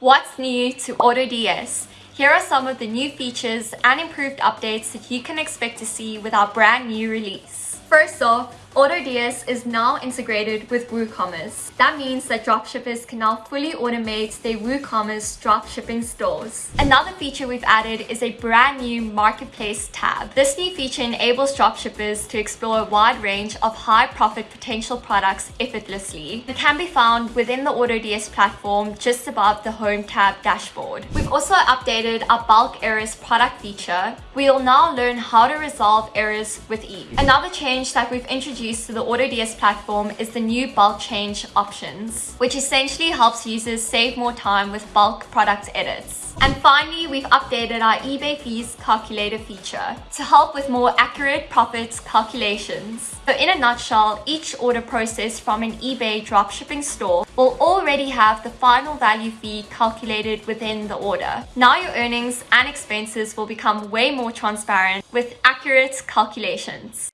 What's new to AutoDS? Here are some of the new features and improved updates that you can expect to see with our brand new release. First off, AutoDS is now integrated with WooCommerce. That means that dropshippers can now fully automate their WooCommerce dropshipping stores. Another feature we've added is a brand new Marketplace tab. This new feature enables dropshippers to explore a wide range of high profit potential products effortlessly. It can be found within the AutoDS platform just above the Home tab dashboard. We've also updated our bulk errors product feature. We'll now learn how to resolve errors with ease. Another change that we've introduced to the AutoDS platform is the new bulk change options, which essentially helps users save more time with bulk product edits. And finally, we've updated our eBay fees calculator feature to help with more accurate profits calculations. So in a nutshell, each order processed from an eBay dropshipping store will already have the final value fee calculated within the order. Now your earnings and expenses will become way more transparent with accurate calculations.